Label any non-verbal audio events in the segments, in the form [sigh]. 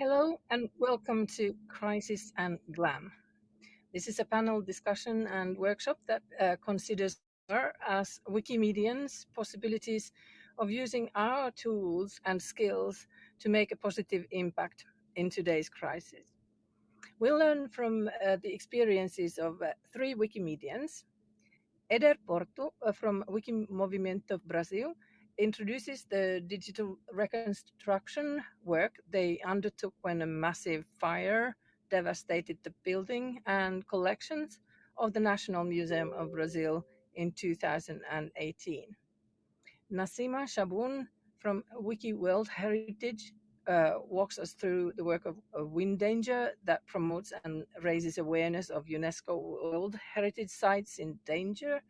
Hello and welcome to Crisis and Glam. This is a panel discussion and workshop that uh, considers as Wikimedians possibilities of using our tools and skills to make a positive impact in today's crisis. We'll learn from uh, the experiences of uh, three Wikimedians. Eder Porto uh, from Wikimovimento Brasil introduces the digital reconstruction work they undertook when a massive fire devastated the building and collections of the National Museum of Brazil in 2018. Nassima Chahboun from Wiki World Heritage uh, walks us through the work of, of Wind Danger that promotes and raises awareness of UNESCO World Heritage Sites in danger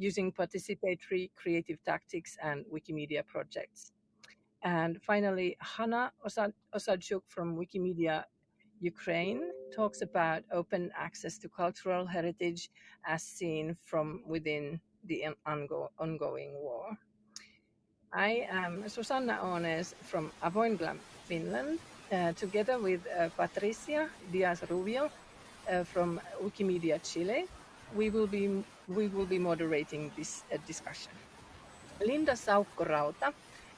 using participatory creative tactics and Wikimedia projects. And finally, Hanna Osadchuk from Wikimedia Ukraine talks about open access to cultural heritage as seen from within the ongoing war. I am Susanna Ånäs from AvoinGLAM, Finland, uh, together with uh, Patricia Diaz Rubio uh, from Wikimedia Chile. We will be we will be moderating this uh, discussion. Linda Saukko-Rauta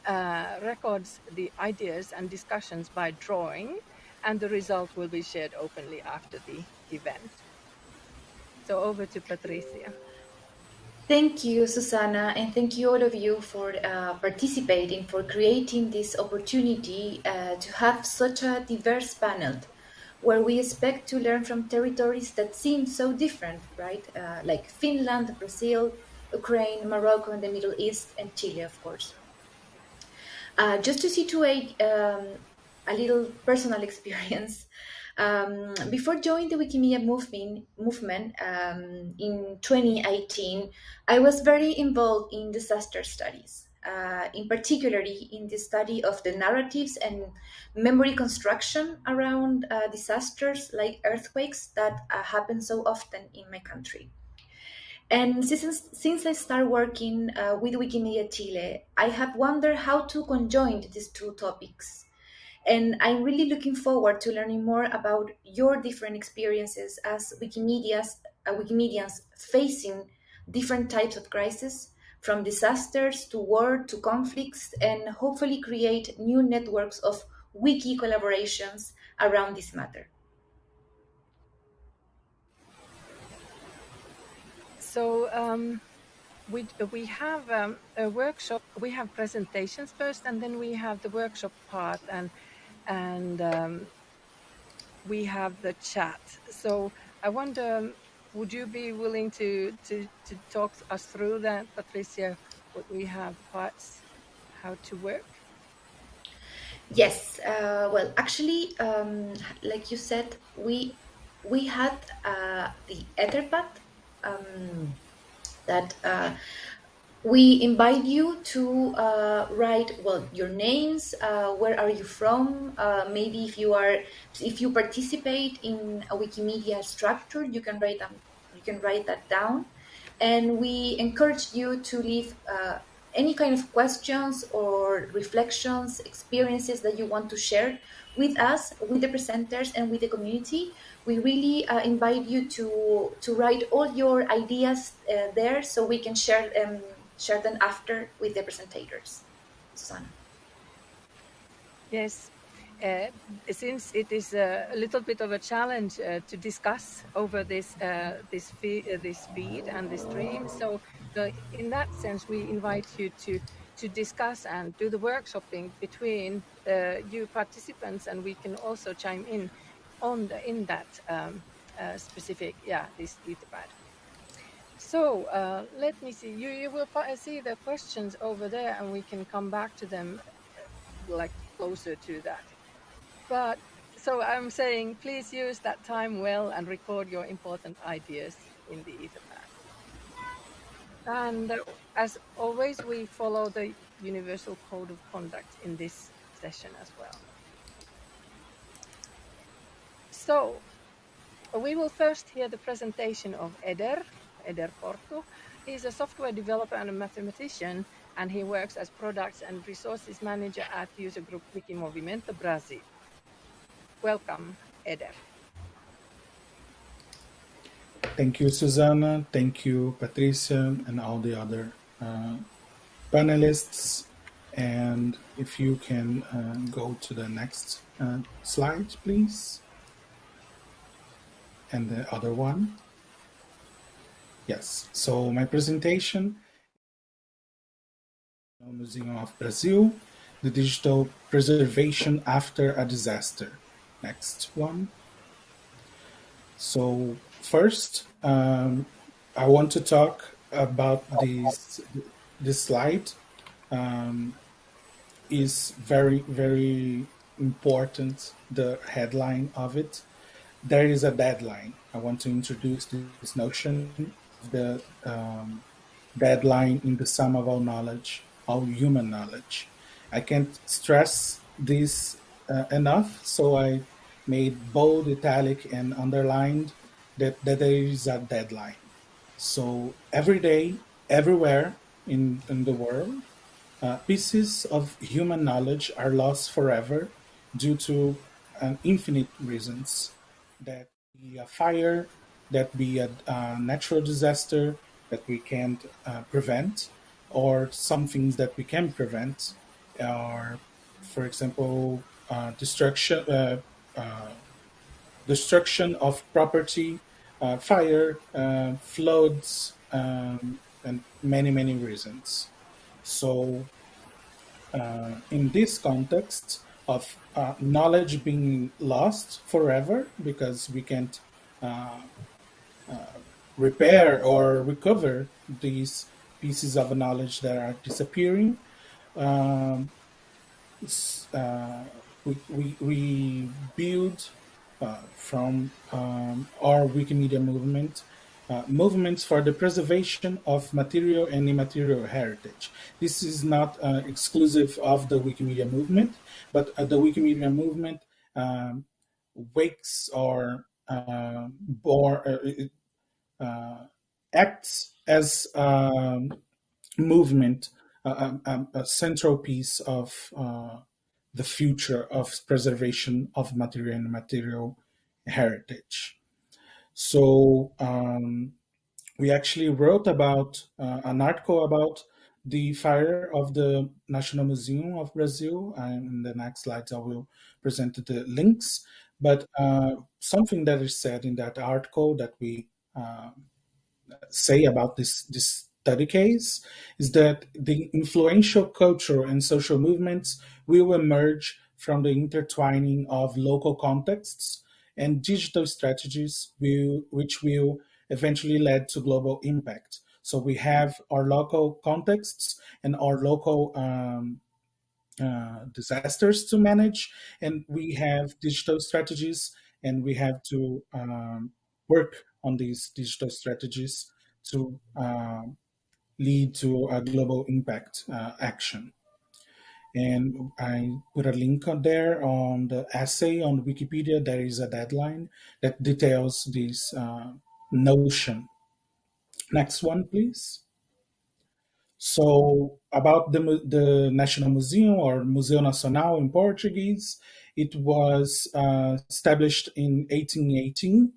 uh, records the ideas and discussions by drawing, and the result will be shared openly after the event. So over to Patricia. Thank you, Susanna, and thank you all of you for uh, participating, for creating this opportunity uh, to have such a diverse panel where we expect to learn from territories that seem so different, right? Uh, like Finland, Brazil, Ukraine, Morocco, and the Middle East, and Chile, of course. Uh, just to situate um, a little personal [laughs] experience, um, before joining the Wikimedia movement, movement um, in 2018, I was very involved in disaster studies, uh, in particularly in the study of the narratives and memory construction around uh, disasters like earthquakes that uh, happen so often in my country. And since, since I started working uh, with Wikimedia Chile, I have wondered how to conjoin these two topics and I'm really looking forward to learning more about your different experiences as Wikimedia's, uh, Wikimedians facing different types of crises, from disasters to war to conflicts, and hopefully create new networks of wiki collaborations around this matter. So um, we, we have um, a workshop, we have presentations first, and then we have the workshop part. and and um, we have the chat. So I wonder, um, would you be willing to, to, to talk us through that, Patricia, what we have parts, how to work? Yes, uh, well, actually, um, like you said, we we had uh, the Etherpad um, that uh, we invite you to uh, write well your names uh, where are you from uh, maybe if you are if you participate in a wikimedia structure you can write them you can write that down. And we encourage you to leave uh, any kind of questions or reflections experiences that you want to share with us with the presenters and with the community. We really uh, invite you to to write all your ideas uh, there so we can share them share them after with the presentators. Susanna. Yes, uh, since it is a, little bit of a challenge uh, to discuss over this uh, this uh, this feed and this stream, so in that sense, we invite you to to discuss and do the workshopping between uh, you participants, and we can also chime in on the, in that um, uh, specific yeah this etherpad. So uh, let me see. You you will see the questions over there, and we can come back to them uh, like closer to that. But so I'm saying, please use that time well and record your important ideas in the Etherpad. And uh, as always, we follow the Universal Code of Conduct in this session as well. So we will first hear the presentation of Eder, Eder Porto. He's a software developer and a mathematician, and he works as products and resources manager at user group Wiki Movimento Brasil. Welcome, Eder. Thank you, Susanna. Thank you, Patricia, and all the other uh, panelists. And if you can uh, go to the next uh, slide, please. And the other one. Yes, so my presentation Museum of Brazil, the digital preservation after a disaster. Next one. So first, um, I want to talk about this, this slide. Um, is very, very important, the headline of it. There is a deadline. I want to introduce this notion, the um, deadline in the sum of all knowledge, all human knowledge. I can't stress this uh, enough, so I made bold, italic, and underlined that, that there is a deadline. So every day, everywhere in, in the world, uh, pieces of human knowledge are lost forever due to an infinite reasons. That a fire, that be a, a natural disaster that we can't uh, prevent, or some things that we can prevent, are, for example, uh, destruction, uh, uh, destruction of property, uh, fire, floods, um, and many many reasons. So, uh, in this context of uh, knowledge being lost forever because we can't uh, uh repair or recover these pieces of knowledge that are disappearing, um, uh, we, we, we, build uh, from um, our Wikimedia movement uh, movements for the preservation of material and immaterial heritage. This is not uh, exclusive of the Wikimedia movement, but uh, the Wikimedia movement um, wakes or uh, uh, acts as a um, movement, um, um, a central piece of the future of preservation of material and material heritage. So um, we actually wrote about uh, an article about the fire of the National Museum of Brazil. And in the next slides, I will present the links. But uh, something that is said in that article that we uh, say about this, this study case is that the influential cultural and social movements will emerge from the intertwining of local contexts and digital strategies will, which will eventually lead to global impact. So we have our local contexts and our local um, uh, disasters to manage, and we have digital strategies, and we have to um, work on these digital strategies to uh, lead to a global impact uh, action and I put a link on there on the essay on Wikipedia. There is a deadline that details this uh, notion. Next one, please. So about the, the National Museum or Museu Nacional in Portuguese, it was uh, established in 1818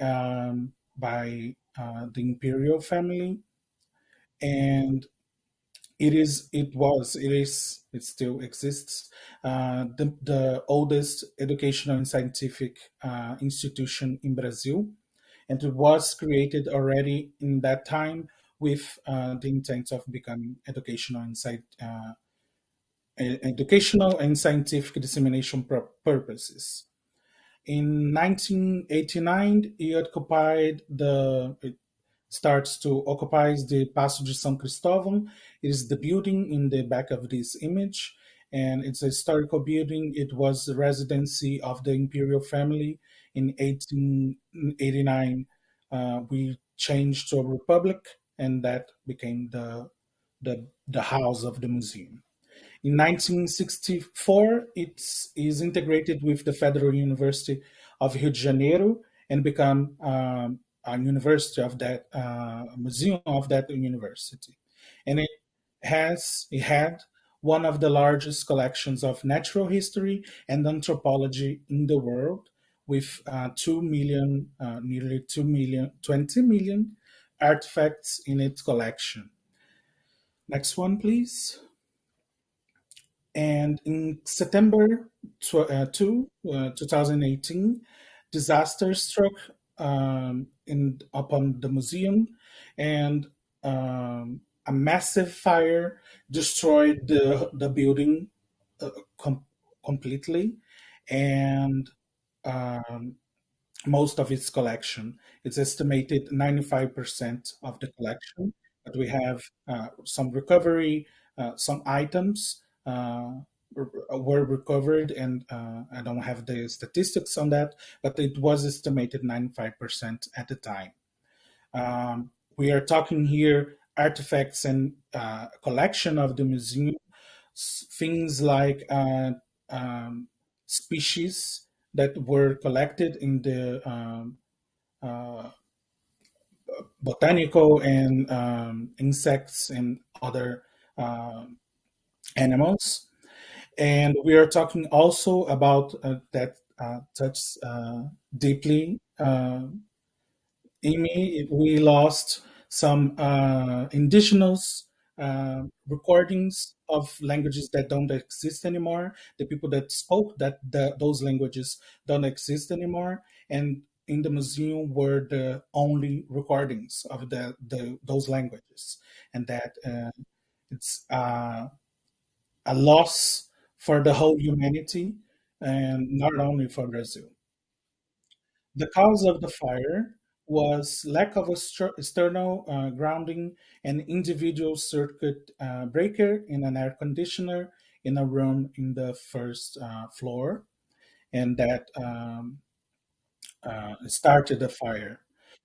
um, by uh, the imperial family. And it is it was it is it still exists. Uh, the, the oldest educational and scientific uh, institution in brazil. And it was created already in that time with uh, the intent of becoming educational and uh, educational and scientific dissemination purposes in 1989 he occupied the it starts to occupy the Paço de São Cristóvão it is the building in the back of this image, and it's a historical building. It was the residency of the imperial family in 1889. Uh, we changed to a republic, and that became the, the, the house of the museum. In 1964, it is integrated with the Federal University of Rio de Janeiro and become um, a university of that uh, museum of that university. And it has it had one of the largest collections of natural history and anthropology in the world, with uh, 2 million, uh, nearly 2 million, 20 million artifacts in its collection. Next one, please. And in September tw- uh, 2, uh, 2018, disaster struck um, in upon the museum, and um, a massive fire destroyed the the building uh, com- completely, and um, most of its collection. It's estimated 95% of the collection, but we have uh, some recovery, uh, some items were recovered, and uh, I don't have the statistics on that, but it was estimated 95% at the time. Um, we are talking here artifacts and uh, collection of the museum, things like uh, um, species that were collected in the um, uh, botanical and um, insects and other uh, animals. And we are talking also about uh, that uh, touch uh, deeply in me. We lost some indigenous uh, recordings of languages that don't exist anymore. The people that spoke that those languages don't exist anymore, and in the museum were the only recordings of the, the those languages, and that uh, it's uh, a loss for the whole humanity, and not only for Brazil. The cause of the fire was lack of external uh, grounding and individual circuit uh, breaker in an air conditioner in a room in the first uh, floor, and that um, uh, started the fire.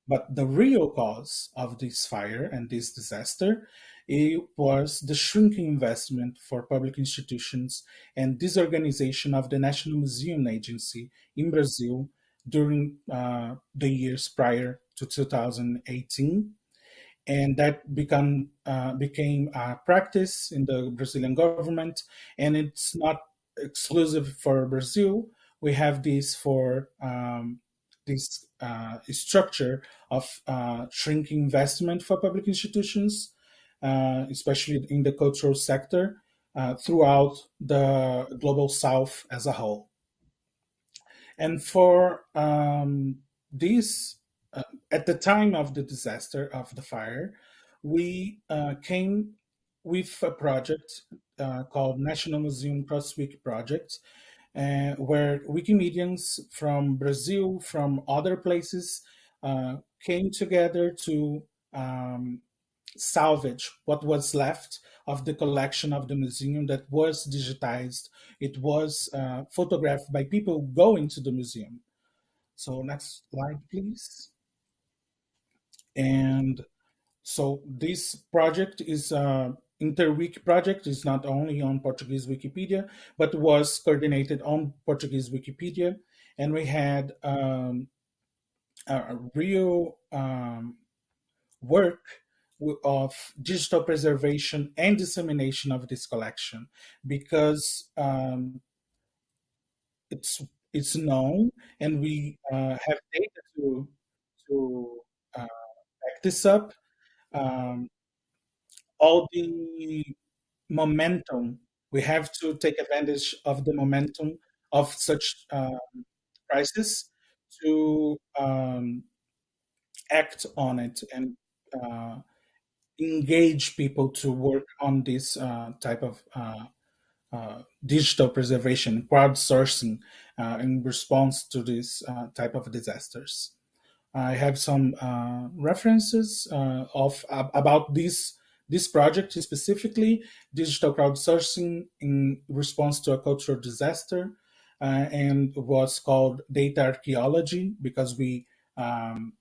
But the real cause of this fire and this disaster it was the shrinking investment for public institutions and disorganization of the National Museum Agency in Brazil during uh, the years prior to 2018 and that become uh, became a practice in the Brazilian government. And it's not exclusive for Brazil. We have this for um, this uh, structure of uh, shrinking investment for public institutions especially in the cultural sector uh, throughout the global south as a whole. And for um, this, uh, at the time of the disaster of the fire, we uh, came with a project uh, called National Museum CrossWiki Project, uh, where Wikimedians from Brazil, from other places, uh, came together to um, salvage what was left of the collection of the museum that was digitized. It was uh, photographed by people going to the museum. So next slide, please. And so this project is uh, Interwiki project It's not only on Portuguese Wikipedia, but was coordinated on Portuguese Wikipedia. And we had um, a real um, work of digital preservation and dissemination of this collection because um, it's it's known and we uh, have data to to uh, back this up. Um, all the momentum we have to take advantage of the momentum of such um, crisis to um, act on it and uh, engage people to work on this uh, type of uh, uh, digital preservation, crowdsourcing uh, in response to this uh, type of disasters. I have some references of about this this project specifically, digital crowdsourcing in response to a cultural disaster, and what's called data archaeology because we um,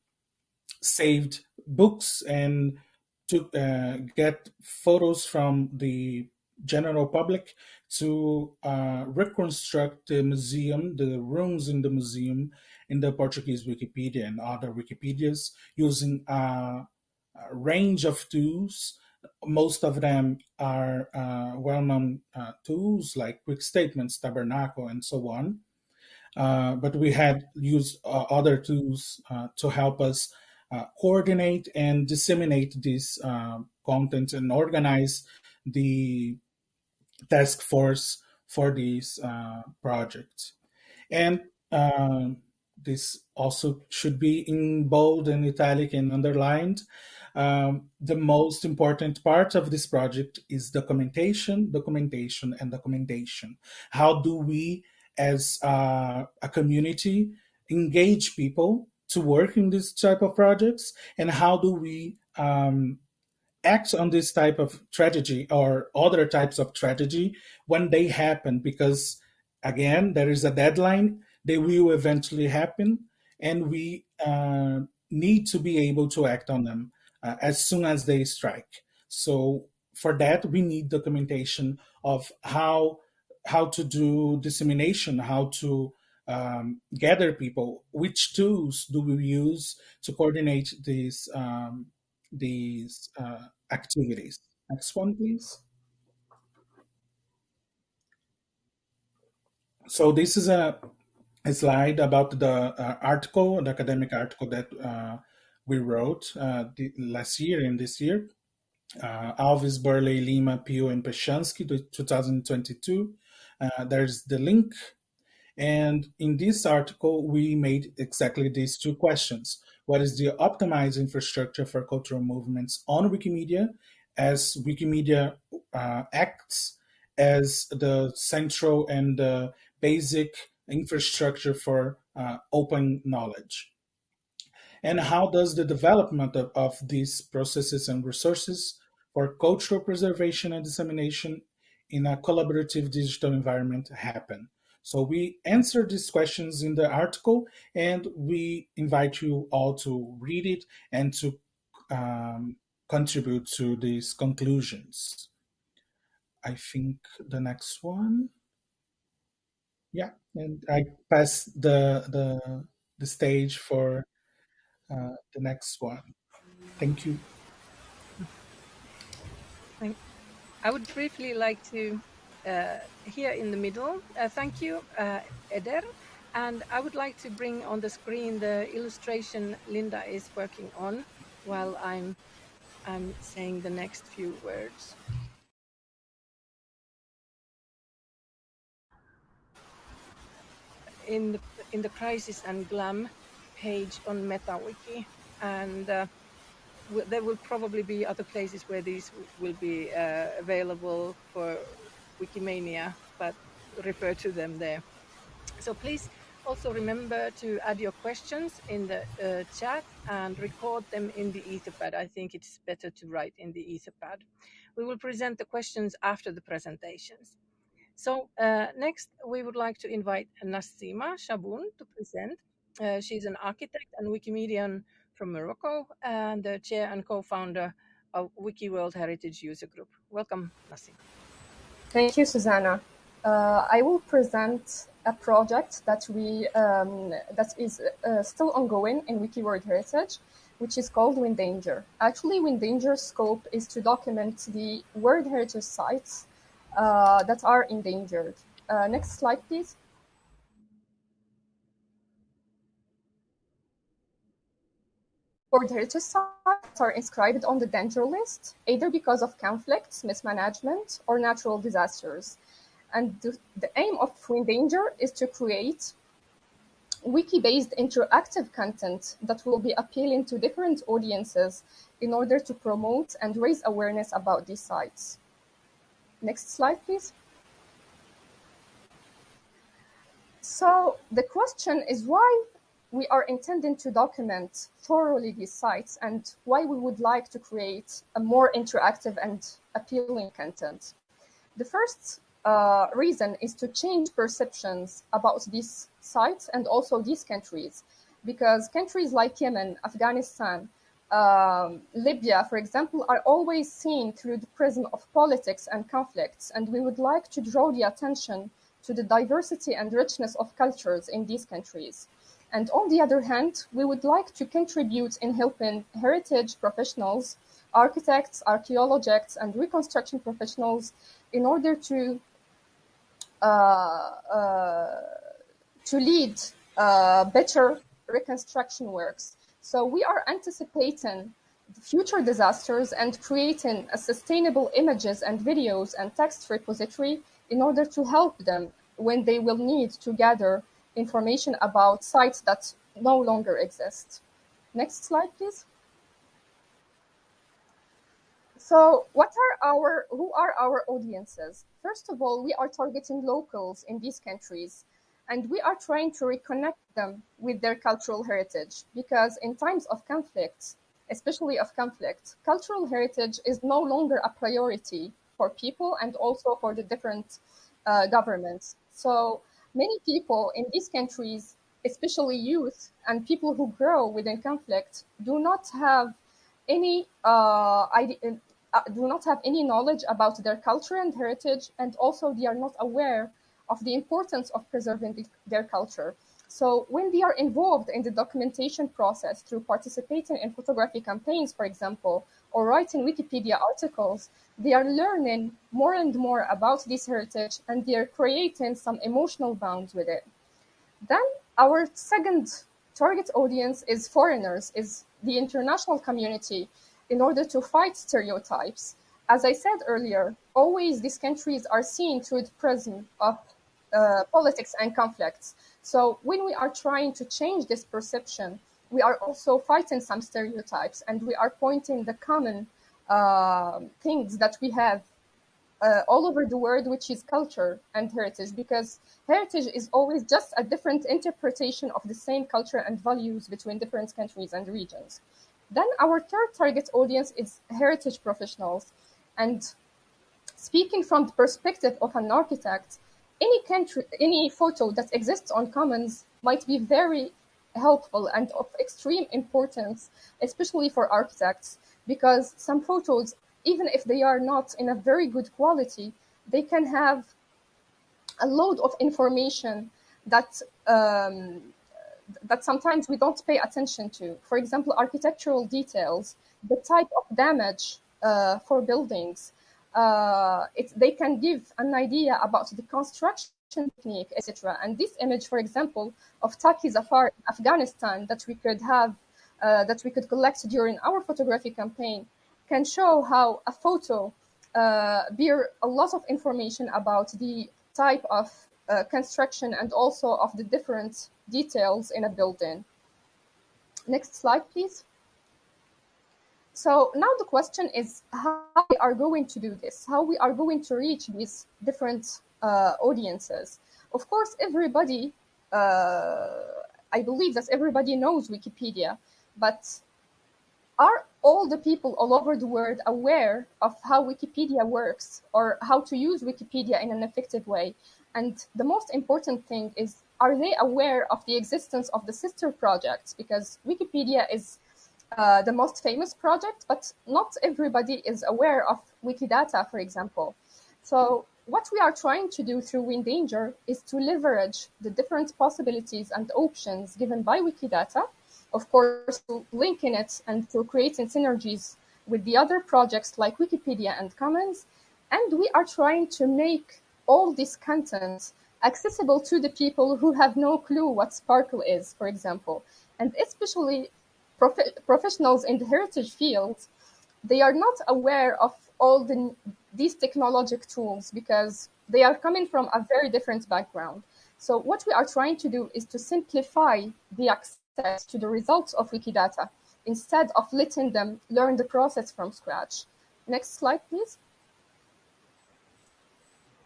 saved books and to uh, get photos from the general public to uh, reconstruct the museum, the rooms in the museum in the Portuguese Wikipedia and other Wikipedias using a, a range of tools most of them are uh, well-known uh, tools like QuickStatements, Tabernacle, and so on. Uh, but we had used uh, other tools uh, to help us uh, coordinate and disseminate this content and organize the task force for these projects. And this also should be in bold and italic and underlined. Um, the most important part of this project is documentation, documentation, and documentation. How do we, as uh, a community, engage people to work in this type of projects, and how do we um, act on this type of tragedy or other types of tragedy when they happen? Because again, there is a deadline they will eventually happen, and we uh, need to be able to act on them uh, as soon as they strike. So for that, we need documentation of how how to do dissemination, how to um, gather people, which tools do we use to coordinate these um, these uh, activities. Next one, please. So this is a a slide about the uh, article, the academic article that uh, we wrote uh, the, last year and this year. Uh, Alves, Burley, Lima, Pio, and Peschanski, 2022. Uh, there's the link. And in this article, we made exactly these two questions. What is the optimized infrastructure for cultural movements on Wikimedia as Wikimedia uh, acts as the central and basic infrastructure for uh, open knowledge. And how does the development of, of these processes and resources for cultural preservation and dissemination in a collaborative digital environment happen? So we answer these questions in the article and we invite you all to read it and to um, contribute to these conclusions. I think the next one. Yeah, and I pass the the the stage for uh, the next one. Thank you. I would briefly like to here in the middle. Uh, thank you, uh, Eder. And I would like to bring on the screen the illustration Linda is working on while I'm I'm saying the next few words. in the in the crisis and glam page on MetaWiki, and uh, there will probably be other places where these will be uh, available for Wikimania, but refer to them there. So please also remember to add your questions in the uh, chat and record them in the Etherpad. I think it's better to write in the Etherpad. We will present the questions after the presentations. So uh, next, we would like to invite Nassima Chahboun to present. Uh, she's an architect and Wikimedian from Morocco and the chair and co-founder of Wiki World Heritage User Group. Welcome, Nassima. Thank you, Susanna. Uh, I will present a project that we um, that is uh, still ongoing in Wiki World Heritage, which is called Windanger. Actually, Windanger's scope is to document the World Heritage sites uh, that are endangered. Uh, next slide, please. World heritage sites are inscribed on the danger list, either because of conflicts, mismanagement, or natural disasters. And the, the aim of Windanger is to create wiki-based interactive content that will be appealing to different audiences in order to promote and raise awareness about these sites. Next slide, please. So the question is why we are intending to document thoroughly these sites and why we would like to create a more interactive and appealing content. The first uh, reason is to change perceptions about these sites and also these countries, because countries like Yemen, Afghanistan, um, Libya, for example, are always seen through the prism of politics and conflicts, and we would like to draw the attention to the diversity and richness of cultures in these countries. And on the other hand, we would like to contribute in helping heritage professionals architects, archaeologists, and reconstruction professionals in order to uh, uh, to lead uh, better reconstruction works. So we are anticipating future disasters and creating a sustainable images and videos and text repository in order to help them when they will need to gather information about sites that no longer exist. Next slide, please. So what are our, who are our audiences? First of all, we are targeting locals in these countries and we are trying to reconnect them with their cultural heritage because in times of conflict, especially of conflict, cultural heritage is no longer a priority for people and also for the different uh, governments. So many people in these countries, especially youth and people who grow within conflict, do not have any uh, idea, uh, do not have any knowledge about their culture and heritage, and also they are not aware of the importance of preserving the, their culture. So when they are involved in the documentation process through participating in photography campaigns, for example, or writing Wikipedia articles, they are learning more and more about this heritage and they are creating some emotional bonds with it. Then our second target audience is foreigners, is the international community in order to fight stereotypes. As I said earlier, always these countries are seen through the prism of uh, politics and conflicts. So when we are trying to change this perception, we are also fighting some stereotypes and we are pointing the common uh, things that we have uh, all over the world, which is culture and heritage, because heritage is always just a different interpretation of the same culture and values between different countries and regions. Then our third target audience is heritage professionals. And speaking from the perspective of an architect, any country, any photo that exists on Commons might be very helpful and of extreme importance, especially for architects, because some photos, even if they are not in a very good quality, they can have a load of information that um, that sometimes we don't pay attention to. For example, architectural details, the type of damage uh, for buildings, uh, it, they can give an idea about the construction technique, etc. And this image, for example, of Taki Zafar in Afghanistan that we could have, uh, that we could collect during our photography campaign, can show how a photo uh, bear a lot of information about the type of uh, construction and also of the different details in a building. Next slide, please. So now the question is how we are going to do this, how we are going to reach these different uh, audiences. Of course, everybody, uh, I believe that everybody knows Wikipedia, but are all the people all over the world aware of how Wikipedia works or how to use Wikipedia in an effective way? And the most important thing is, are they aware of the existence of the sister projects? Because Wikipedia is uh, the most famous project, but not everybody is aware of Wikidata, for example. So what we are trying to do through Windanger is to leverage the different possibilities and options given by Wikidata, of course, linking it and to creating synergies with the other projects like Wikipedia and Commons. And we are trying to make all this content accessible to the people who have no clue what SPARQL is, for example, and especially prof- professionals in the heritage field, they are not aware of all the, these technologic tools because they are coming from a very different background. So what we are trying to do is to simplify the access to the results of Wikidata instead of letting them learn the process from scratch. Next slide, please.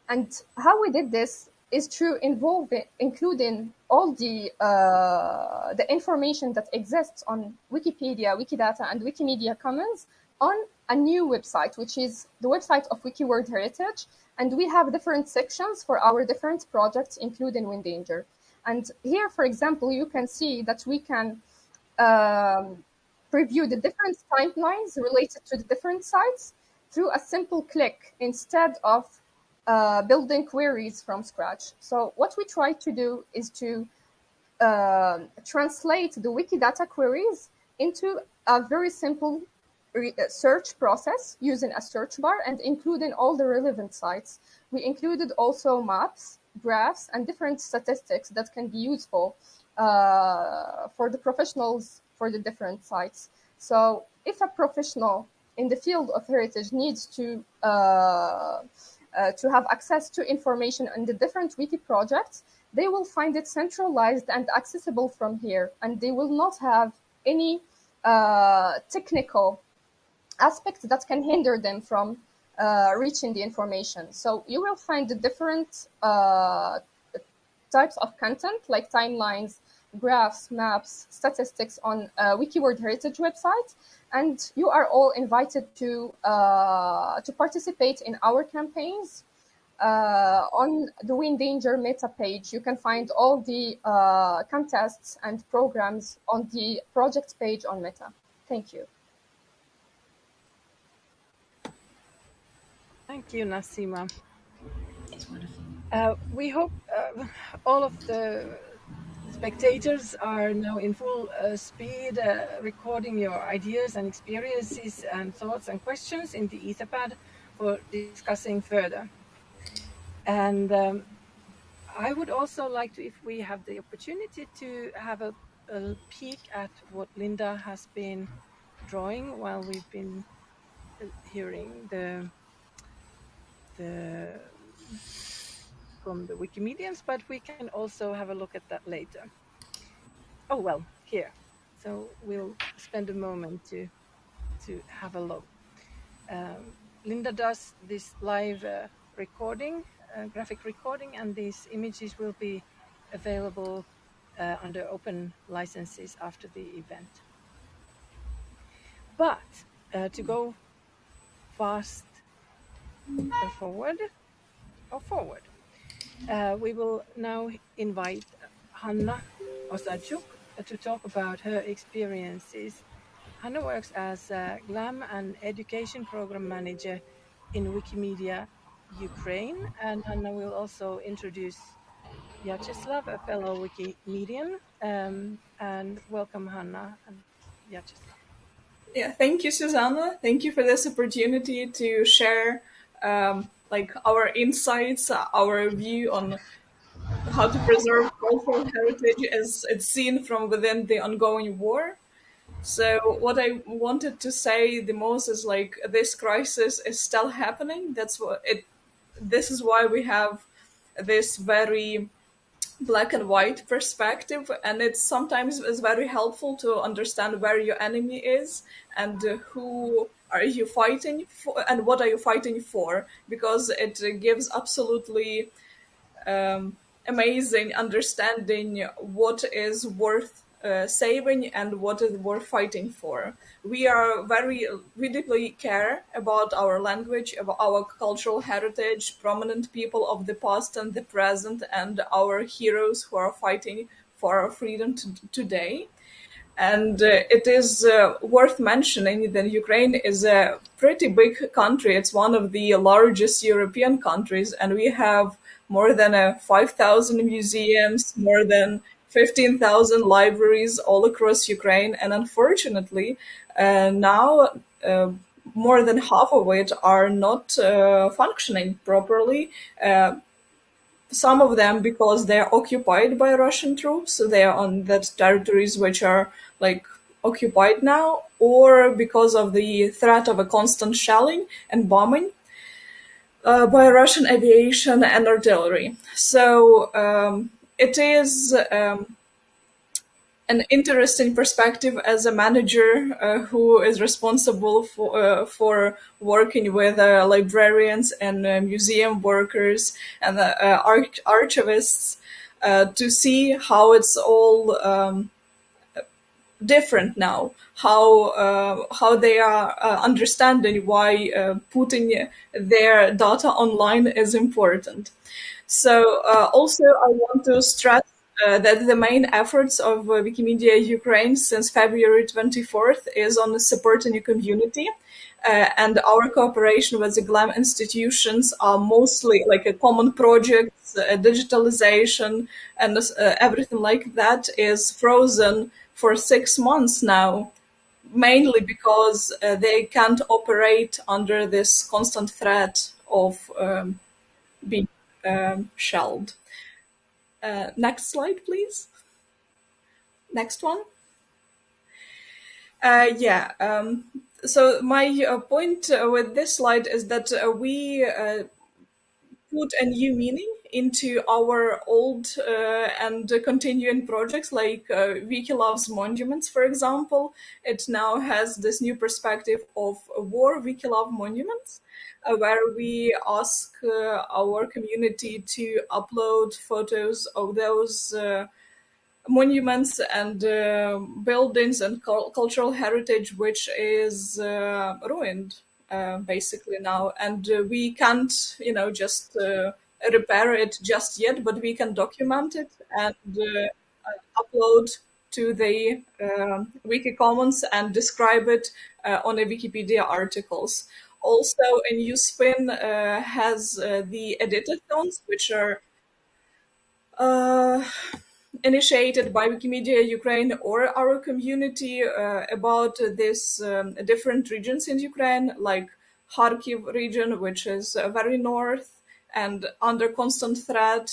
And how we did this is through involving, including all the uh, the information that exists on Wikipedia, Wikidata, and Wikimedia Commons on a new website, which is the website of WikiWorld Heritage. And we have different sections for our different projects, including Windanger. And here, for example, you can see that we can um, preview the different timelines related to the different sites through a simple click instead of uh, building queries from scratch. So what we try to do is to uh, translate the Wikidata queries into a very simple search process using a search bar and including all the relevant sites. We included also maps, graphs, and different statistics that can be useful uh, for the professionals for the different sites. So if a professional in the field of heritage needs to uh, uh, to have access to information on the different wiki projects, they will find it centralized and accessible from here, and they will not have any uh, technical aspects that can hinder them from uh, reaching the information. So you will find the different uh, types of content like timelines, graphs, maps, statistics on uh, Heritage website, and you are all invited to uh, to participate in our campaigns. Uh, on the We Endanger Meta page, you can find all the uh, contests and programs on the project page on Meta. Thank you. Thank you, Nassima. Uh, we hope uh, all of the spectators are now in full uh, speed uh, recording your ideas and experiences and thoughts and questions in the Etherpad for discussing further. And um, I would also like to, if we have the opportunity, to have a, a peek at what Linda has been drawing while we've been uh, hearing the the from the Wikimedians, but we can also have a look at that later. Oh, well, here. So we'll spend a moment to, to have a look. Um, Linda does this live uh, recording, uh, graphic recording, and these images will be available uh, under open licenses after the event. But uh, to go fast forward or forward. Uh, we will now invite Hanna Osadchuk to talk about her experiences. Hanna works as a GLAM and education program manager in Wikimedia Ukraine, and Hanna will also introduce Vyacheslav, a fellow Wikimedian, um, and welcome Hanna and Vyacheslav. Yeah, thank you, Susanna. Thank you for this opportunity to share um, like our insights, our view on how to preserve cultural heritage as it's seen from within the ongoing war. So what I wanted to say the most is like this crisis is still happening. That's what it. This is why we have this very black and white perspective, and it sometimes is very helpful to understand where your enemy is and who are you fighting for and what are you fighting for because it gives absolutely um, amazing understanding what is worth uh, saving and what is worth fighting for. We are very, we deeply care about our language, about our cultural heritage, prominent people of the past and the present, and our heroes who are fighting for our freedom today. And uh, it is uh, worth mentioning that Ukraine is a pretty big country. It's one of the largest European countries, and we have more than uh, 5,000 museums, more than 15,000 libraries all across Ukraine. And unfortunately, uh, now uh, more than half of it are not uh, functioning properly some of them because they're occupied by Russian troops, so they are on that territories which are like occupied now, or because of the threat of a constant shelling and bombing uh, by Russian aviation and artillery. So um, it is um, an interesting perspective as a manager uh, who is responsible for uh, for working with uh, librarians and uh, museum workers and uh, uh, arch- archivists to see how it's all um, different now. How how they are understanding why putting their data online is important. So also I want to stress uh, that the main efforts of uh, Wikimedia Ukraine since February 24th is on supporting the community. Uh, and our cooperation with the GLAM institutions are mostly like a common project, digitalization, and uh, everything like that is frozen for six months now mainly because uh, they can't operate under this constant threat of um, being um, shelled. Uh, next slide, please. Next one. Uh, yeah. Um, so my uh, point uh, with this slide is that uh, we uh, put a new meaning into our old uh, and continuing projects like uh, Wiki Loves Monuments, for example. It now has this new perspective of war Wiki Love Monuments, where we ask uh, our community to upload photos of those uh, monuments and uh, buildings and cultural heritage which is uh, ruined uh, basically now. And uh, we can't you know just uh, repair it just yet but we can document it and uh, upload to the wiki commons and describe it on the wikipedia articles also a new spin has the editathons which are initiated by Wikimedia Ukraine or our community uh, about this um, different regions in Ukraine, like Kharkiv region, which is uh, very north and under constant threat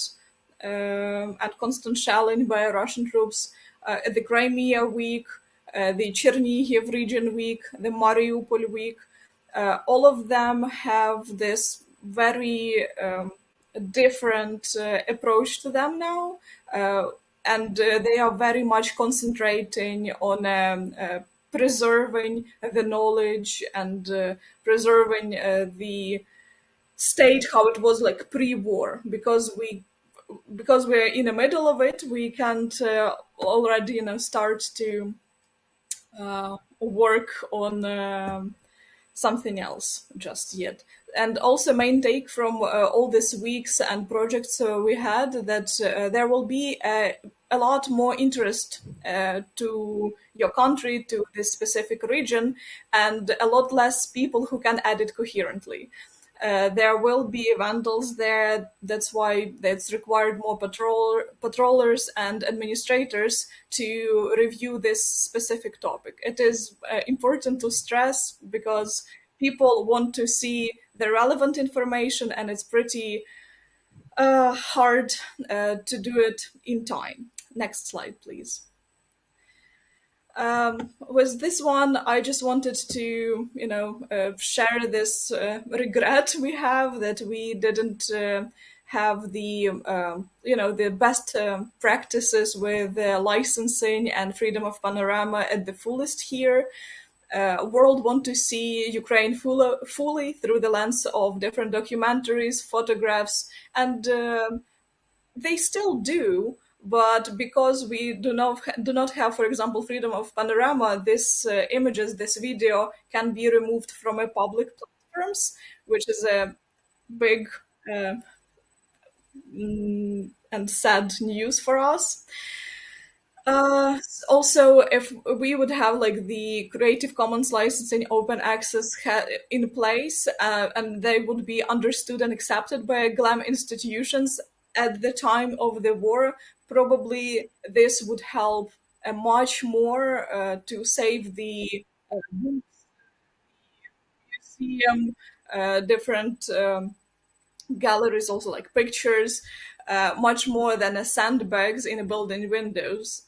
um, and constant shelling by Russian troops. Uh, the Crimea week, uh, the Chernihiv region week, the Mariupol week, uh, all of them have this very um, different uh, approach to them now and uh, they are very much concentrating on um, uh, preserving the knowledge and uh, preserving the state how it was like pre-war. Because we because we're in the middle of it we can't uh, already you know start to uh, work on um, something else just yet. And also main take from uh, all these weeks and projects uh, we had that uh, there will be a, a lot more interest to your country to this specific region and a lot less people who can edit coherently uh, there will be vandals there. That's why it's required more patrol patrollers and administrators to review this specific topic. It is uh, important to stress because people want to see the relevant information and it's pretty uh, hard uh, to do it in time. Next slide, please. Um, this one, I just wanted to, you know, uh, share this uh, regret we have that we didn't uh, have the, um, you know, the best uh, practices with licensing and freedom of panorama at the fullest here uh, world want to see Ukraine full, fully through the lens of different documentaries, photographs, and uh, they still do. But because we do not do not have, for example, freedom of panorama, this uh, images, this video can be removed from a public platforms, which is a big uh, and sad news for us. Uh, also, if we would have like the Creative Commons licensing open access in place, uh, and they would be understood and accepted by GLAM institutions at the time of the war, probably this would help uh, much more uh, to save the uh, museum, uh, different um, galleries, also like pictures, uh, much more than a sandbags in a building windows.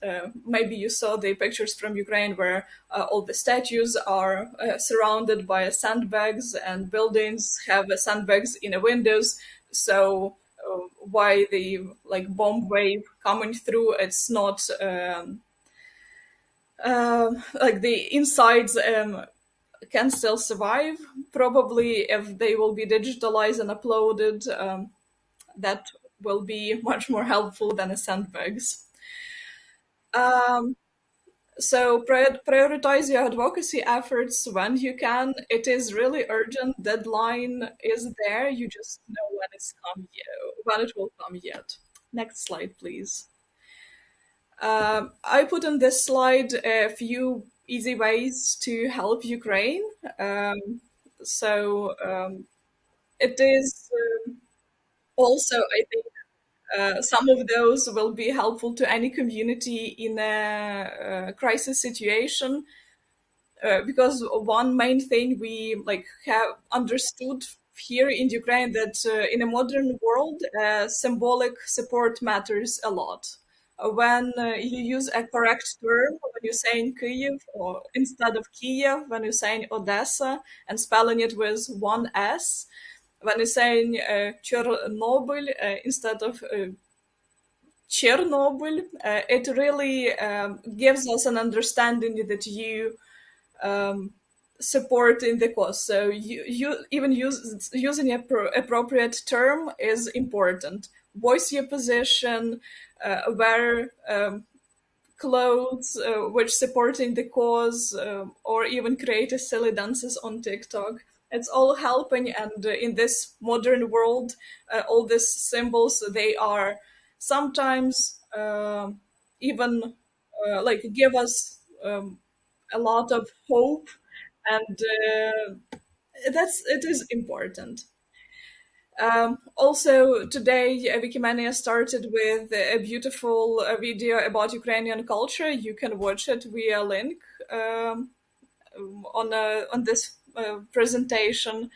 Maybe you saw the pictures from Ukraine where all the statues are surrounded by sandbags and buildings have sandbags in the windows. So why the like bomb wave coming through, it's not um, um like the insides um, can still survive. Probably if they will be digitalized and uploaded, um, that will be much more helpful than a sandbags. Um, so prioritize your advocacy efforts when you can. It is really urgent. Deadline is there. You just know when it's come when it will come yet. Next slide, please. Um, I put on this slide a few easy ways to help Ukraine. Um, so um, it is um, also, I think, uh, some of those will be helpful to any community in a, a crisis situation. uh, because one main thing we like have understood here in Ukraine that uh, in a modern world, uh, symbolic support matters a lot. Uh, when you use a correct term, when you say in Kyiv or instead of Kiev, when you say in Odessa and spelling it with one S, when you say in uh, Chornobyl instead of Chernobyl, it really um, gives us an understanding that you um, support in the cause. So you, you even use using a pro, appropriate term is important. Voice your position, uh, wear um, clothes uh, which supporting the cause, uh, or even create a silly dances on TikTok. It's all helping, and uh, in this modern world, uh, all these symbols they are sometimes uh, even like give us um, a lot of hope and uh, that's it is important. Um, also, today Wikimania started with a beautiful uh, video about Ukrainian culture. You can watch it via link um, on uh, on this uh, presentation.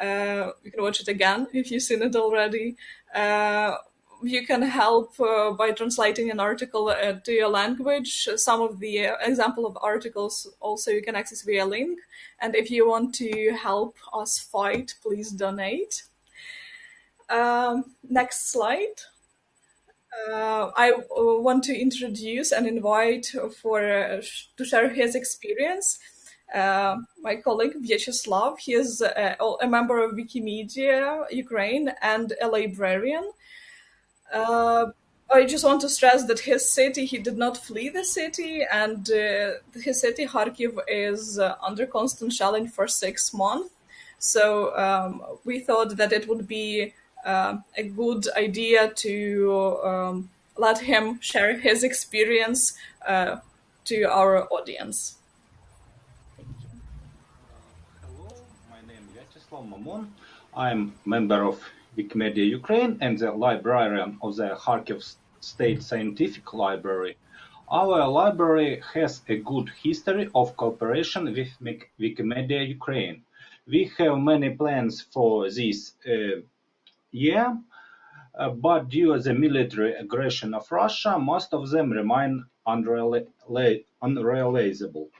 Uh, you can watch it again if you've seen it already. Uh, you can help uh, by translating an article uh, to your language. Some of the uh, example of articles also you can access via link. And if you want to help us fight, please donate. Um, next slide. Uh, I uh, want to introduce and invite for uh, to share his experience. My colleague Vyacheslav, he is a, a member of Wikimedia Ukraine and a librarian. Uh, I just want to stress that his city, he did not flee the city, and uh, his city, Kharkiv, is uh, under constant shelling for six months. So um, we thought that it would be uh, a good idea to um, let him share his experience uh, to our audience. Hello, my is Mamon. I'm member of Wikimedia Ukraine and the librarian of the Kharkiv State Scientific Library. Our library has a good history of cooperation with Wikimedia Ukraine. We have many plans for this uh, year, uh, but due to the military aggression of Russia, most of them remain unrealizable.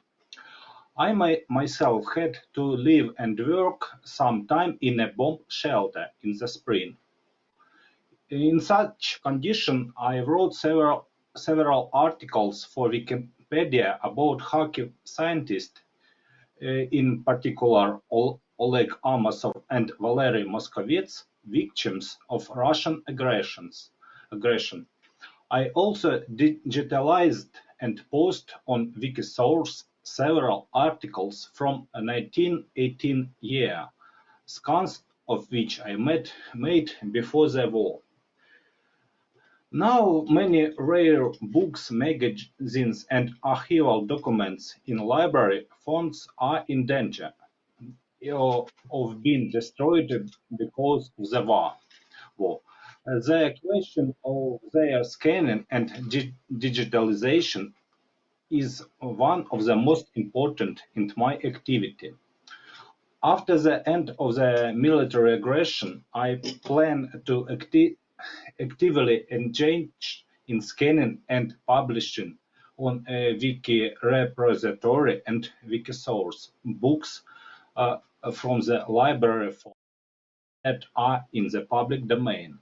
I myself had to live and work some time in a bomb shelter in the spring. In such condition, I wrote several, several articles for Wikipedia about Kharkiv scientists, uh, in particular Oleg Amosov and Valery Moskovets, victims of Russian aggressions, aggression. I also digitalized and posted on Wikisource several articles from a 1918 year, scans of which I made, before the war. Now many rare books, magazines and archival documents in library fonts are in danger of being destroyed because of the war. The question of their scanning and digitalization is one of the most important in my activity. After the end of the military aggression, I plan to acti actively engage in scanning and publishing on a wiki repository and Wikisource books uh, from the library that are in the public domain.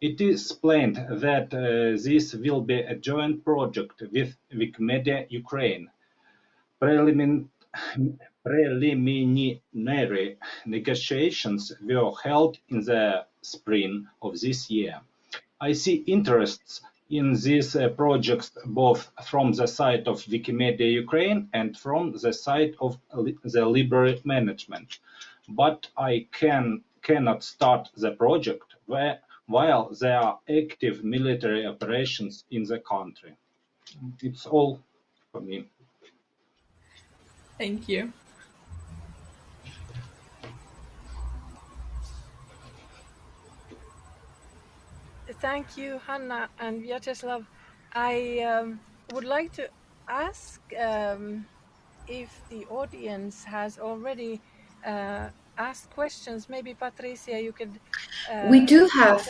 It is planned that uh, this will be a joint project with Wikimedia Ukraine. Prelimin preliminary negotiations were held in the spring of this year. I see interests in these uh, projects both from the side of Wikimedia Ukraine and from the side of the library management. But I can cannot start the project where while there are active military operations in the country. It's all for me. Thank you. Thank you, Hanna and Vyacheslav. I um, would like to ask um, if the audience has already uh, asked questions. Maybe Patricia, you could. Uh, we do have.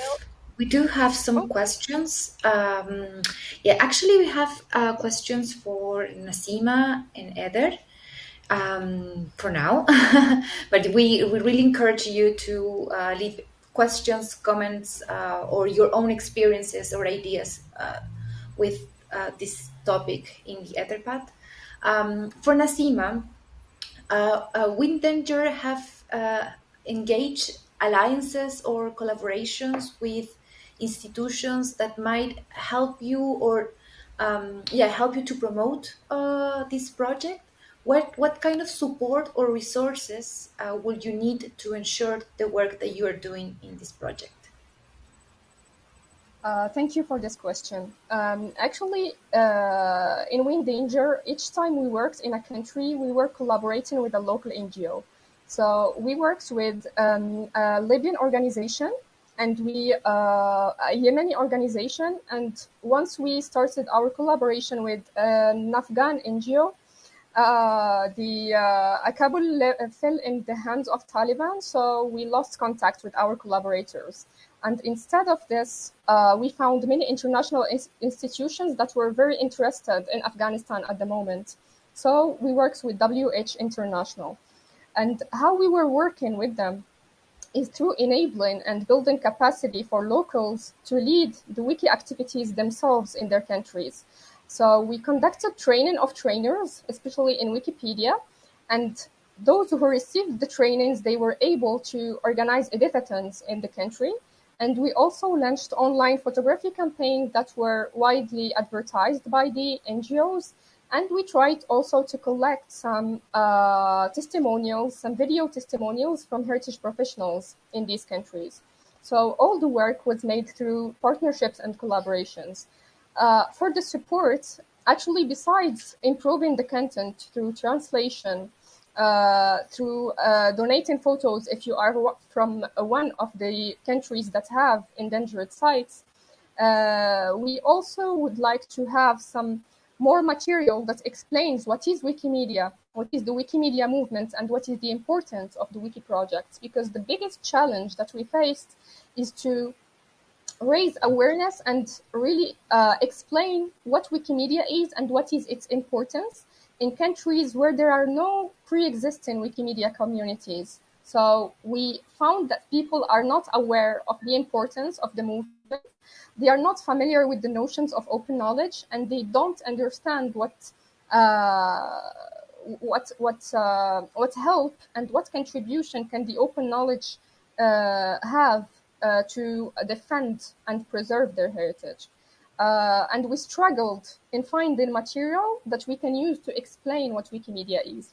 We do have some oh. questions. Um, yeah, actually, we have uh, questions for Nassima and Eder um, for now. [laughs] but we, we really encourage you to uh, leave questions, comments, uh, or your own experiences or ideas uh, with uh, this topic in the Etherpad. Um, for Nassima, uh, uh, Windanger have uh, engaged alliances or collaborations with institutions that might help you or um, yeah help you to promote uh, this project what what kind of support or resources uh, will you need to ensure the work that you are doing in this project uh, thank you for this question. Um, actually, uh, in Windanger, each time we worked in a country, we were collaborating with a local NGO. So we worked with um, a Libyan organization and we uh, a Yemeni organization. And once we started our collaboration with an Afghan NGO, uh, the uh, Kabul fell in the hands of Taliban, so we lost contact with our collaborators. And instead of this, uh, we found many international institutions that were very interested in Afghanistan at the moment. So we worked with WH International. And how we were working with them is through enabling and building capacity for locals to lead the wiki activities themselves in their countries. So we conducted training of trainers, especially in Wikipedia, and those who received the trainings, they were able to organize editathons in the country. And we also launched online photography campaigns that were widely advertised by the NGOs and we tried also to collect some uh, testimonials, some video testimonials from heritage professionals in these countries. So all the work was made through partnerships and collaborations. Uh, for the support, actually, besides improving the content through translation, uh, through uh, donating photos if you are from one of the countries that have endangered sites, uh, we also would like to have some more material that explains what is Wikimedia, what is the Wikimedia movement, and what is the importance of the Wiki projects. Because the biggest challenge that we faced is to raise awareness and really uh, explain what Wikimedia is and what is its importance in countries where there are no pre-existing Wikimedia communities. So we found that people are not aware of the importance of the movement they are not familiar with the notions of open knowledge and they don't understand what uh, what what uh, what help and what contribution can the open knowledge uh, have uh, to defend and preserve their heritage. Uh, and we struggled in finding material that we can use to explain what Wikimedia is.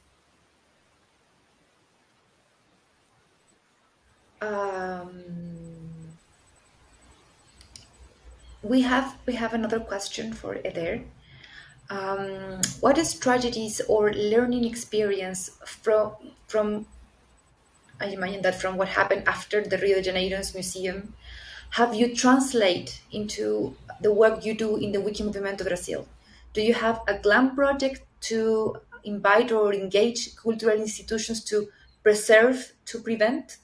Um we have we have another question for Eder. Um, what is tragedies or learning experience from from I imagine that from what happened after the Rio de Janeiro's museum have you translate into the work you do in the Wiki Movimento Brasil? Do you have a GLAM project to invite or engage cultural institutions to preserve, to prevent?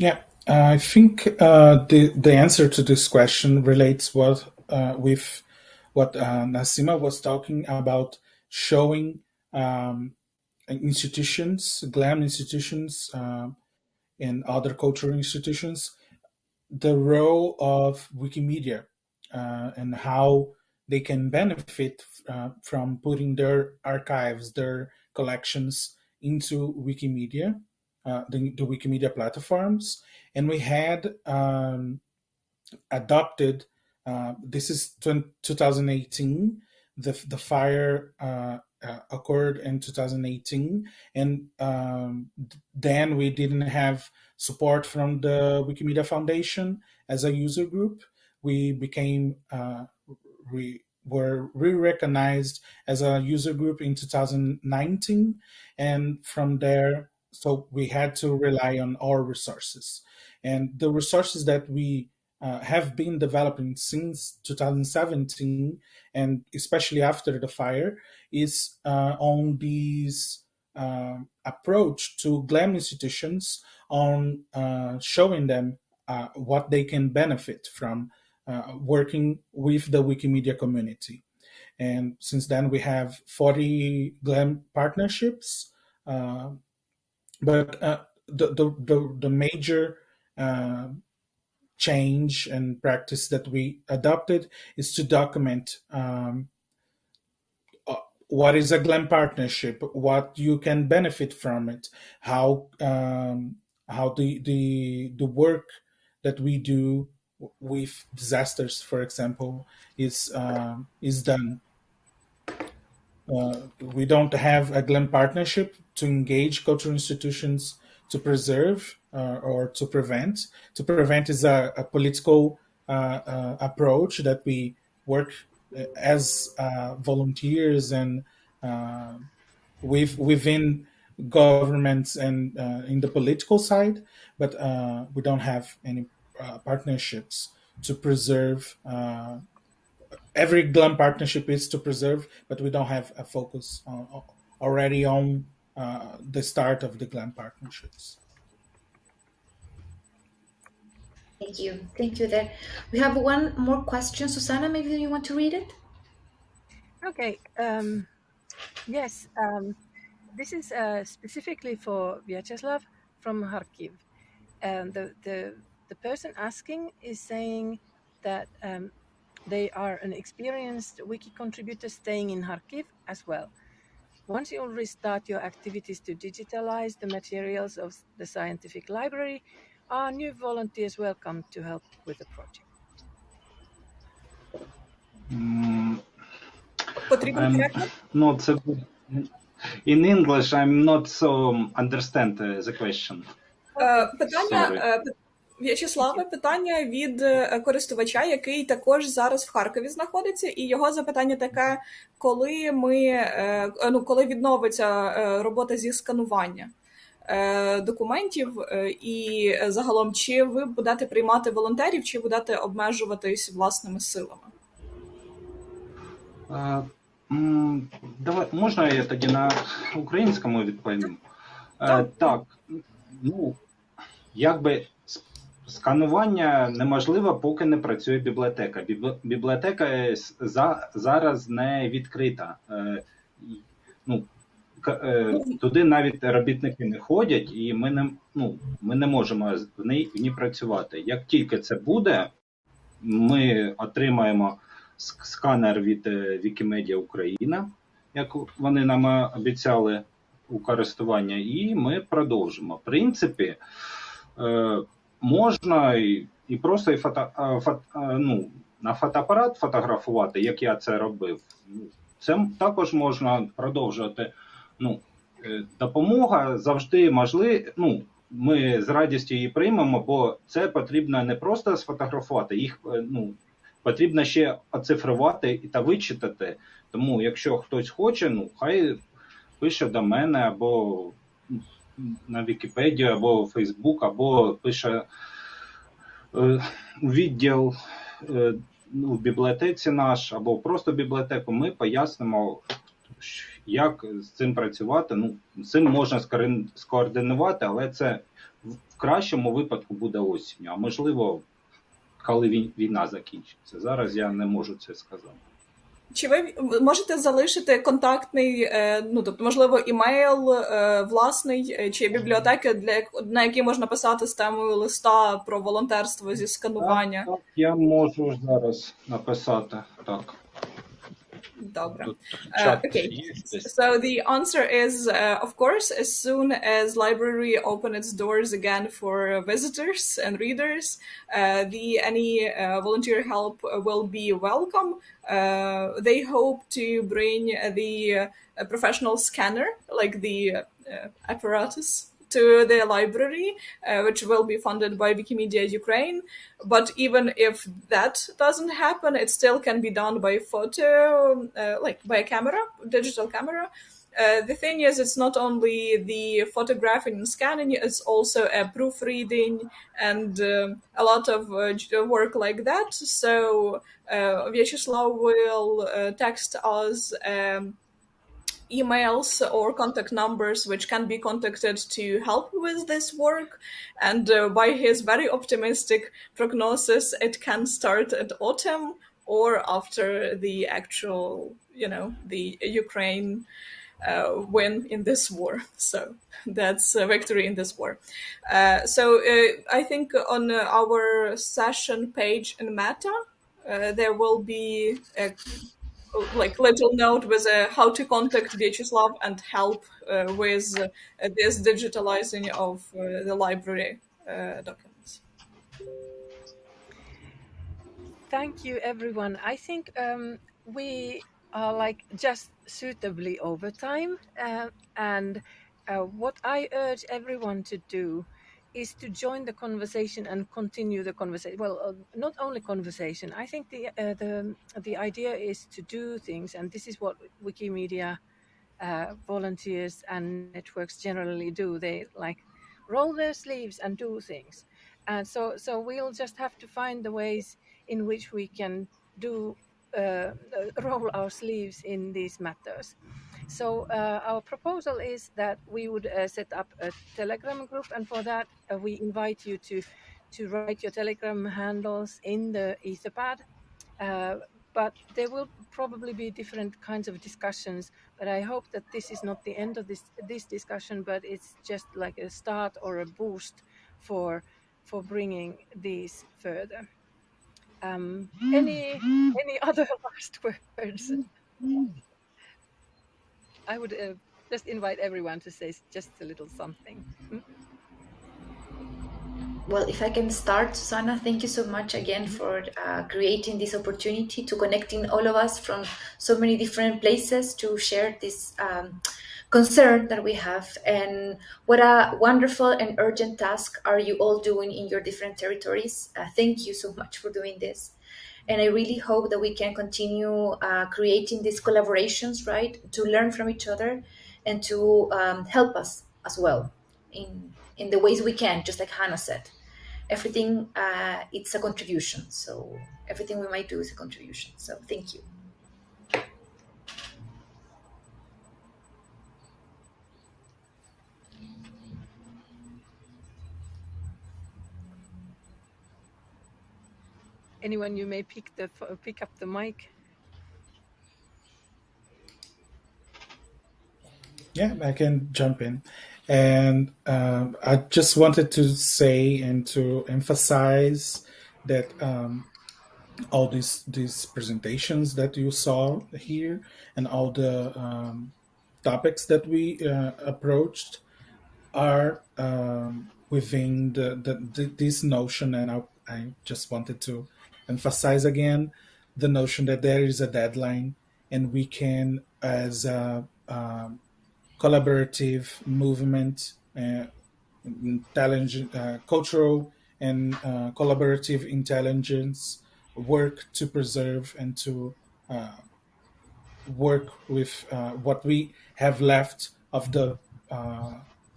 Yeah, I think uh, the the answer to this question relates what uh, with what uh, Nassima was talking about, showing um, institutions, GLAM institutions, um, and other cultural institutions, the role of Wikimedia uh, and how they can benefit uh, from putting their archives, their collections into Wikimedia, uh, the, the Wikimedia platforms, and we had um, adopted. Uh, this is 2018. The the fire uh, uh, occurred in 2018, and um, then we didn't have support from the Wikimedia Foundation as a user group. We became uh, we were re-recognized as a user group in 2019, and from there, so we had to rely on our resources. And the resources that we uh, have been developing since 2017 and especially after the fire is uh, on these uh, approach to GLAM institutions on uh, showing them uh, what they can benefit from uh, working with the Wikimedia community. And since then, we have 40 GLAM partnerships. Uh, but uh, the, the, the, the, major uh, change and practice that we adopted is to document um, what is a GLAM partnership, what you can benefit from it, how um, how the, the the work that we do with disasters, for example, is uh, is done. Uh, we don't have a GLAM partnership to engage cultural institutions to preserve uh, or to prevent. To prevent is a, a political uh, uh, approach that we work uh, as volunteers and with, within governments and in the political side, but we don't have any partnerships to preserve every GLAM partnership is to preserve, but we don't have a focus on, already on uh, the start of the GLAM partnerships. Thank you. Thank you there. We have one more question. Susanna, maybe you want to read it? Okay. Um, yes. Um, this is uh, specifically for Vyacheslav from Kharkiv. Um, the, the, the person asking is saying that um, they are an experienced wiki contributor staying in Kharkiv as well. Once you restart your activities to digitalize the materials of the scientific library, are new volunteers welcome to help with the project? Mm, not so good. In English, I'm not so understand uh, the question. Uh, питання, В'ячеславе, питання від е, користувача, який також зараз в Харкові знаходиться, і його запитання таке: коли ми е, ну коли відновиться е, робота зі сканування документів, і загалом, чи ви будете приймати волонтерів, чи будете обмежуватись власними силами? Давай можна я тоді на українському відповім? Так, так ну якби Сканування неможливо, поки не працює бібліотека. Бібліотека за, зараз не відкрита. Е, ну, е, Туди навіть робітники не ходять, і ми не ну, ми не можемо в ній, в ній працювати. Як тільки це буде, ми отримаємо сканер від е, Wikimedia Україна, як вони нам обіцяли у користування, і ми продовжимо. В принципі, можна і і просто і фото, фото, ну, на фотоапарат фотографувати, як я це робив. Це також можна продовжувати. Ну, е, Допомога завжди можлива. Ну, ми з радістю її приймемо, бо це потрібно не просто сфотографувати, їх е, ну, потрібно ще оцифрувати та вичитати. Тому, якщо хтось хоче, ну хай пише до мене або на Вікіпедію або Фейсбук, або пише е, відділ е, ну, в бібліотеці наш, або просто бібліотеку, ми пояснимо, як з цим працювати. Ну, з цим можна скоординувати, але це в кращому випадку буде осінню, а можливо, коли війна закінчиться. Зараз я не можу це сказати. Чи ви можете залишити контактний, е, ну тобто, можливо, імейл е, власний е, чи бібліотеки, для на які можна писати з темою листа про волонтерство зі сканування? Так, так я можу зараз написати так. Dobra. Uh, okay. So the answer is, uh, of course, as soon as library open its doors again for visitors and readers, uh, the any uh, volunteer help will be welcome. Uh, they hope to bring the uh, professional scanner, like the apparatus to the library, uh, which will be funded by Wikimedia Ukraine. But even if that doesn't happen, it still can be done by photo, uh, like by a camera, digital camera. uh, the thing is, it's not only the photographing and scanning; it's also a proofreading and uh, a lot of uh, work like that. So uh, Vyacheslav will uh, text us. Um, emails or contact numbers which can be contacted to help with this work and uh, by his very optimistic prognosis it can start at autumn or after the actual you know the ukraine uh, win in this war. [laughs] So that's a victory in this war. Uh, so uh, I think on our session page in Meta, uh, there will be a like little note with uh, how to contact Vyacheslav and help uh, with this digitalizing of the library documents. Thank you, everyone. I think um, we are like just suitably over time. Uh, and uh, what I urge everyone to do is to join the conversation and continue the conversation. Well, uh, not only conversation. I think the uh, the the idea is to do things, and this is what Wikimedia uh, volunteers and networks generally do. They like roll their sleeves and do things. And so, so we'll just have to find the ways in which we can do uh, roll our sleeves in these matters. So uh, our proposal is that we would uh, set up a Telegram group, and for that uh, we invite you to to write your Telegram handles in the Etherpad. Uh, but there will probably be different kinds of discussions. But I hope that this is not the end of this this discussion, but it's just like a start or a boost for for bringing these further. Um, any any other [laughs] last words? I would uh, just invite everyone to say just a little something. Hmm? Well, if I can start, Susanna, thank you so much again for uh, creating this opportunity to connecting all of us from so many different places to share this um, concern that we have. And what a wonderful and urgent task are you all doing in your different territories. Uh, thank you so much for doing this. And I really hope that we can continue uh, creating these collaborations, right, to learn from each other and to um, help us as well in in the ways we can, just like Hanna said. Everything uh, it's a contribution. So everything we might do is a contribution. So thank you anyone you may pick the pick up the mic. Yeah i can jump in. And um, I just wanted to say and to emphasize that um, all these these presentations that you saw here and all the um, topics that we uh, approached are um, within the, the, the, this notion. And I, I just wanted to emphasize again the notion that there is a deadline and we can as a, um, collaborative movement, uh, intelligent, uh, cultural and uh, collaborative intelligence work to preserve and to uh, work with uh, what we have left of the uh,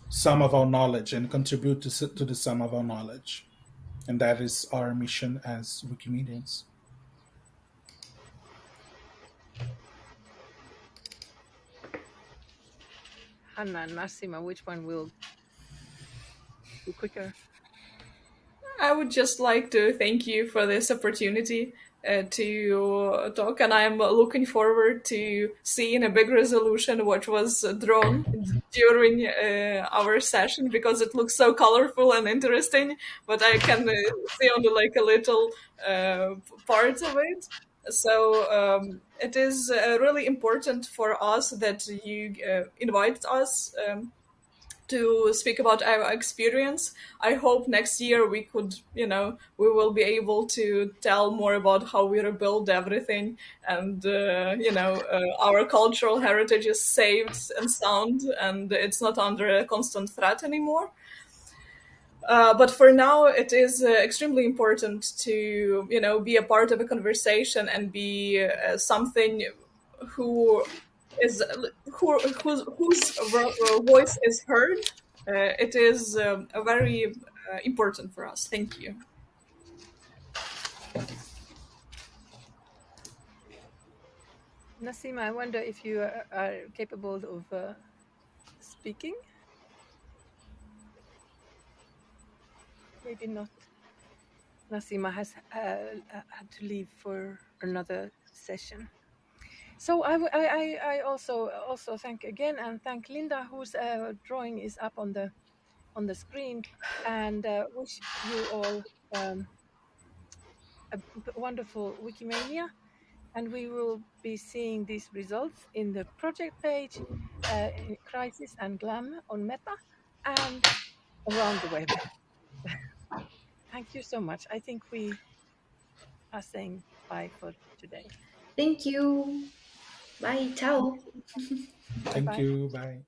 sum of our knowledge and contribute to, to the sum of our knowledge. And that is our mission as Wikimedians. Hanna and Nassima, which one will be quicker? I would just like to thank you for this opportunity uh, to talk, and I'm looking forward to seeing a big resolution which was drawn [laughs] during uh, our session because it looks so colorful and interesting. But I can uh, see only like a little uh, part of it. So um, it is uh, really important for us that you uh, invite us um, to speak about our experience. I hope next year we could, you know, we will be able to tell more about how we rebuild everything and, uh, you know, uh, our cultural heritage is saved and sound and it's not under a constant threat anymore. Uh, but for now, it is uh, extremely important to you know be a part of a conversation and be uh, something who is who, whose, whose voice is heard. Uh, it is um, very uh, important for us. Thank you. Nassima, I wonder if you are, are capable of uh, speaking. Maybe not. Nassima has uh, had to leave for another session. So I, I, I also also thank again and thank Linda whose uh, drawing is up on the on the screen and uh, wish you all um, a wonderful Wikimania and we will be seeing these results in the project page, uh, Crisis and Glam on Meta, and around the web. [laughs] Thank you so much. I think we are saying bye for today. Thank you. Bye. Ciao. Thank Bye-bye. you. Bye.